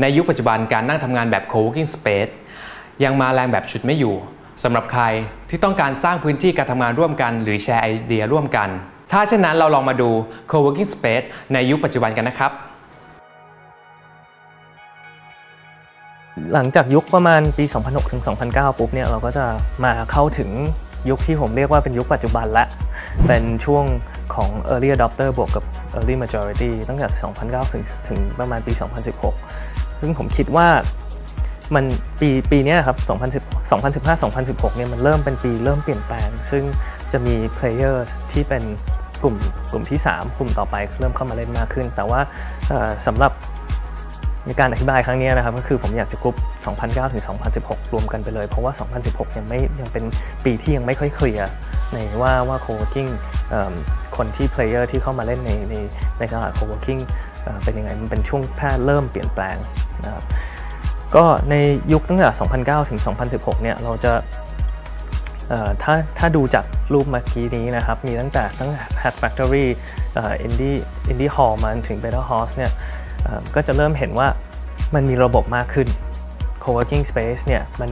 ในยุคปัจจุบันการนั่งทำงานแบบ co-working space ยังมาแรงแบบชุดไม่อยู่สำหรับใครที่ต้องการสร้างพื้นที่การทำงานร่วมกัน หรือแชร์ไอเดียร่วมกัน ถ้าเช่นนั้นเราลองมาดู co-working space ในยุคปัจจุบันกันนะครับ หลังจากยุคประมาณปี 2006ถึง2009 ปุ๊บเนี่ยเราก็จะมาเข้าถึงยุคที่ผมเรียกว่าเป็นยุคปัจจุบันละเป็นช่วงของ early adopter บวกกับ early majority ตั้งแต่ 2009 ถึงประมาณปี 2016 ซึ่งผมคิดว่ามันปีปีนี้ครับ2010 2015 2016 เนี่ยมันเริ่มเป็นปีเริ่มเปลี่ยนแปลง ซึ่งจะมี player ที่เป็นกลุ่มกลุ่มที่ 3 กลุ่มต่อไปเริ่มเข้ามาเล่นมากขึ้น แต่ว่าสำหรับในการอธิบายครั้งนี้นะครับก็คือผมอยากจะกรุ๊ป 2009 ถึง 2016 รวมกันไปเลย เพราะว่า 2016 ยังไม่ยังเป็นปีที่ยังไม่ค่อยเคลียร์ในว่าว่า co-working เอิ่มคนที่ player ที่เข้ามาเล่นในในในตลาด co-working เอ่อเป็นยังไงมันเป็นช่วงแพร่เริ่มเปลี่ยนแปลง นะครับก็ในยุคตั้งแต่ 2009 ถึง 2016 เนี่ยเราจะถ้าถ้าดูจากรูปเมื่อกี้นี้นะครับ มีตั้งแต่ตั้งแต่ Hat Factory เอ่อ Indie Indie Hall มาถึง Better Horse เนี่ยก็จะเริ่มเห็นว่ามันมีระบบมากขึ้น co-working space เนี่ยมัน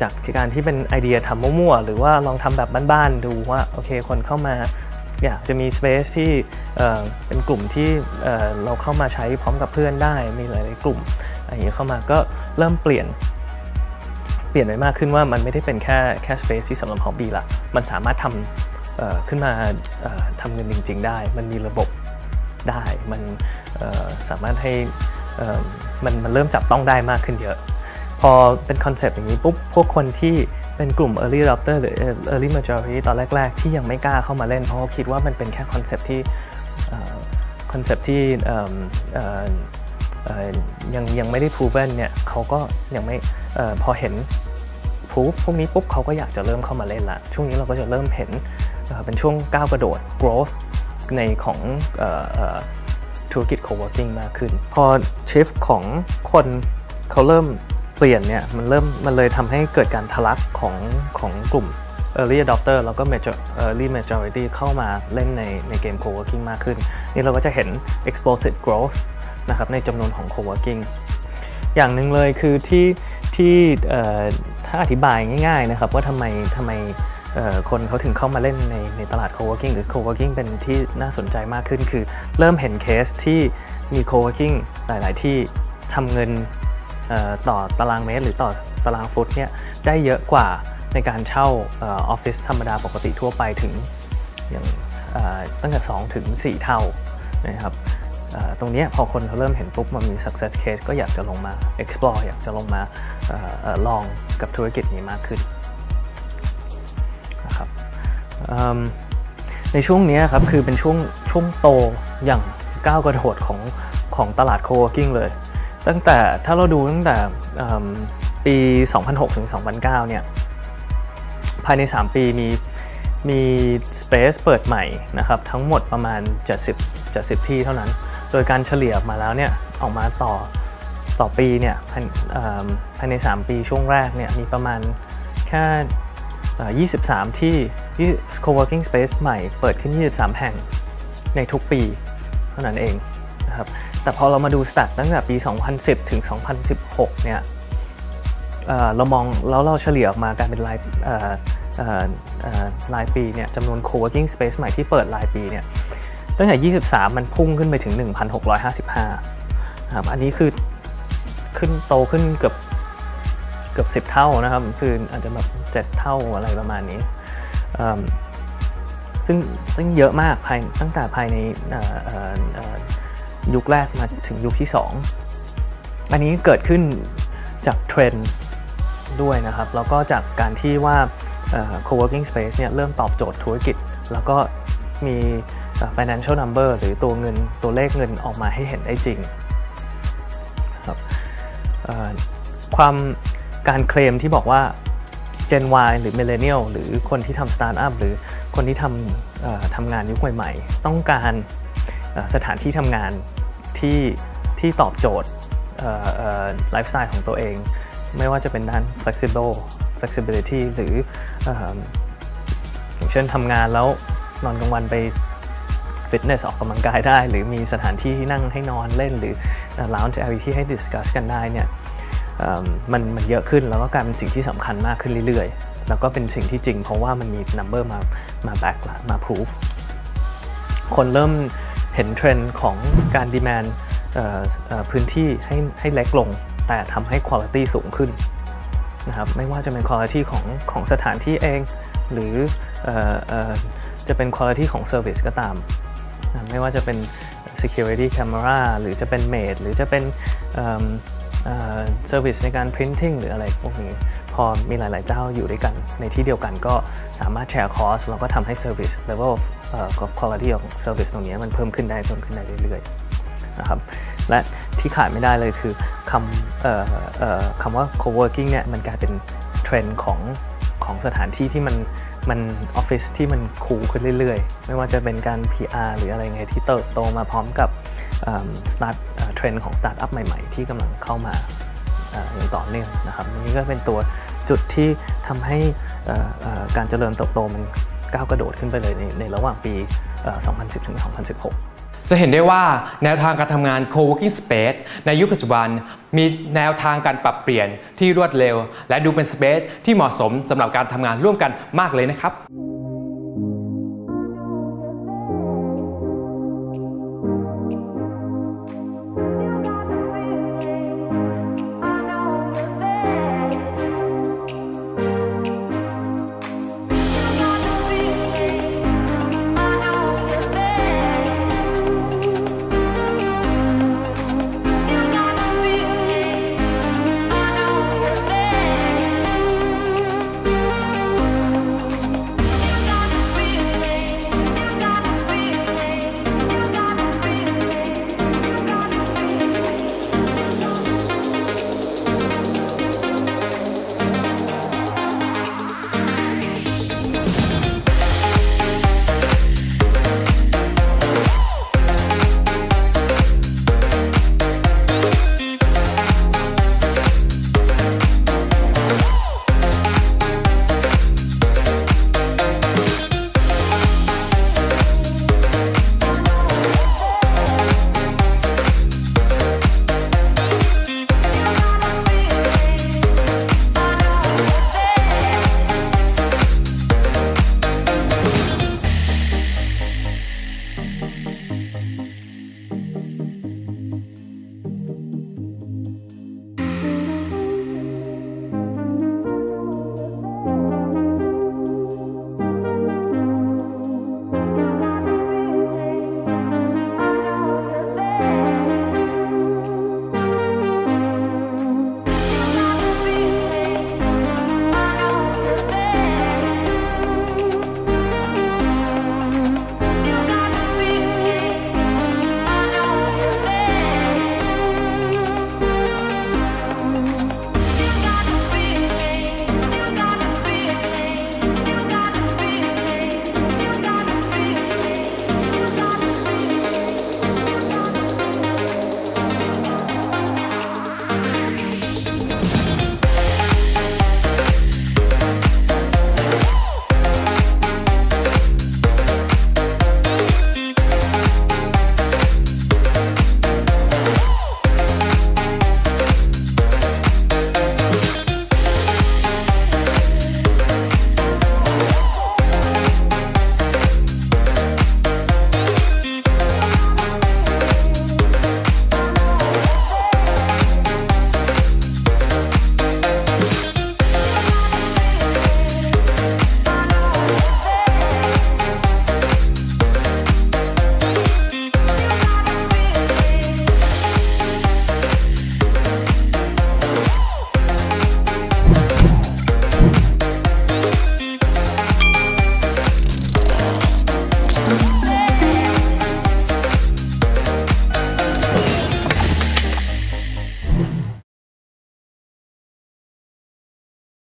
จากการที่เป็นไอเดียทำมั่วๆ หรือว่าลองทำแบบบ้านๆ ดูว่าโอเคคนเข้ามา อยากจะมี space ที่เเป็นกลุ่มที่เอ่อเราเข้ามาใช้พร้อมกับเพื่อนได้ มีหลาย ๆ กลุ่มอะไรอย่างนี้เข้ามาก็เริ่มเปลี่ยนเปลี่ยนไปมากขึ้นว่ามันไม่ได้เป็นแค่แค่ space ที่สำหรับ hobby ละ มันสามารถทำขึ้นมาทำเงินจริง ๆ ได้ มันมีระบบได้ มันสามารถให้มันมันเริ่มจับต้องได้มากขึ้นเยอะ พอเป็นคอนเซปต์อย่างนี้ปุ๊บ พวกคนที่ เป็นกลุ่ม early adopter หรือ early majority ตอนแรก ๆ ที่ยังไม่กล้าเข้ามาเล่น เพราะคิดว่ามันเป็นแค่คอนเซปต์ที่คอนเซปต์ที่ยังยังไม่ได้ proven เนี่ยเขาก็ยังไม่พอเห็น proof พวกนี้ปุ๊บเขาก็อยากจะเริ่มเข้ามาเล่นละ ช่วงนี้เราก็จะเริ่มเห็นเป็นช่วงก้าวกระโดด growth ในของธุรกิจ co-working มากขึ้น พอ shift ของคนเขาเริ่ม ปลี่ยนเนี่ยมันเริ่มมันเลยทำให้เกิดการทะลักของของกลุ่ม early adopter แล้วก็ major early majority เข้ามาเล่นในในเกม co-working มากขึ้น นี่เราก็จะเห็น explosive growth นะครับในจำนวนของ co-working อย่างหนึ่งเลยคือที่ที่ถ้าอธิบายง่ายๆนะครับว่าทำไมทำไมคนเขาถึงเข้ามาเล่นในในตลาด co-working หรือ co-working เป็นที่น่าสนใจมากขึ้น คือเริ่มเห็นเคสที่มี co-working หลาย ๆ ที่ทำเงิน ต่อตารางเมตร หรือต่อตารางฟุตเนี่ยได้เยอะกว่าในการเช่าออฟฟิศธรรมดาปกติทั่วไปถึงอย่างตั้งแต่ 2 ถึง 4 เท่านะครับตรงนี้พอคนเขาเริ่มเห็นปุ๊บมันมี success case ก็อยากจะลงมา explore อยากจะลงมาออลองกับธุรกิจนี้มากขึ้นนะครับในช่วงนี้ครับคือเป็นช่วงช่วงโตอย่างก้าวกระโดดของของตลาด co-working เลย ตั้งแต่ถ้าเราดูตั้งแต่ปี 2006 ถึง 2009 เนี่ย ภายใน 3 ปีมีมี Space เปิดใหม่นะครับ ทั้งหมดประมาณ 70 70 ที่เท่านั้น โดยการเฉลี่ยมาแล้วเนี่ย ออกมาต่อต่อปีเนี่ยภายเอิ่มภายใน 3 ปีช่วงแรกเนี่ย มีประมาณแค่ 23ที่ที่ co-working space ใหม่เปิดขึ้น 23 แห่งในทุกปีเท่านั้นเองนะครับ แต่พอเรามาดูสแตทตั้งแต่ปี 2010 ถึง 2016 เนี่ยเเรามองแล้วเราเฉลี่ยออกมากายเป็นรายรายปีเนี่ยจำนวน co-working space ใหม่ที่เปิดรายปีเนี่ยตั้งแต่ 23 มันพุ่งขึ้นไปถึง 1,655ครับอันนี้คือขึ้นโตขึ้นเกือบเกือบ 10 เท่านะครับ คืออาจจะแบบ7เท่าอะไรประมาณนี้ซึ่งซึ่งเยอะมากภายตั้งแต่ภายใน ยุคแรกมาถึงยุคที่ 2 อันนี้เกิดขึ้นจากเทรนด์ด้วยนะครับ แล้วก็จากการที่ว่า co-working space เนี่ยเริ่มตอบโจทย์ธุรกิจ แล้วก็มี financial number หรือตัวเงินตัวเลขเงินออกมาให้เห็นได้จริงครับความการเคลมที่บอกว่า Gen Y หรือ Millennial หรือคนที่ทำสตาร์ทอัพหรือคนที่ทำทำงานยุคใหม่ ๆ ต้องการสถานที่ทำงาน ที่ที่ตอบโจทย์ไลฟ์สไตล์ของตัวเอง ไม่ว่าจะเป็นด้าน flexible flexibility หรืออย่างเช่นทำงานแล้วนอนกลางวันไปฟิตเนสออกกำลังกายได้ หรือมีสถานที่ที่นั่งให้นอนเล่น หรือร้านจะที่ให้ discuss กันได้เนี่ยมันมันเยอะขึ้นแล้วก็กลายเป็นสิ่งที่สำคัญมากขึ้นเรื่อยๆ แล้วก็เป็นสิ่งที่จริงเพราะว่ามันมี number มามา back มา proof คนเริ่ม เห็นเทรนด์ของการ demandพื้นที่ให้ให้เล็กลง แต่ทำให้คุณภาพสูงขึ้นนะครับไม่ว่าจะเป็นคุณภาพของของสถานที่เอง หรือออจะเป็นคุณภาพของ Service ก็ตามนะไม่ว่าจะเป็น Security Camera หรือจะเป็น Maid หรือจะเป็นเอิ่มเอ่อ Service ในการ Printing หรืออะไรพวกนี้ พอมีหลาย ๆ เจ้าอยู่ด้วยกันในที่เดียวกันก็สามารถแชร์คอร์สแล้วก็ทำให้ Service Level เอ่อ of quality ของ Service ตรงนี้มันเพิ่มขึ้นได้เพิ่มขึ้นได้เรื่อยๆนะครับและที่ขาดไม่ได้เลยคือคำอ่อคำว่า co-working เนี่ยมันกลายเป็นเทรนด์ของของสถานที่ที่มันมันออฟฟิศที่มัน cool ขึ้นเรื่อยๆ ไม่ว่าจะเป็นการ PR หรืออะไรไงที่เติบโตมาพร้อมกับสตาร์ทเทรนด์ของสตาร์ทอัพใหม่ๆ ที่กำลังเข้ามาอย่างต่อเนื่องนะครับนี้ก็เป็นตัวจุดที่ทำให้การเจริญเติบโตมัน ก้าวกระโดดขึ้นไปเลยในในระหว่างปี 2010 ถึง 2016จะเห็นได้ว่าแนวทางการทำงาน co-working space ในยุคปัจจุบัน มีแนวทางการปรับเปลี่ยนที่รวดเร็ว และดูเป็น space ที่เหมาะสมสำหรับการทำงานร่วมกันมากเลยนะครับ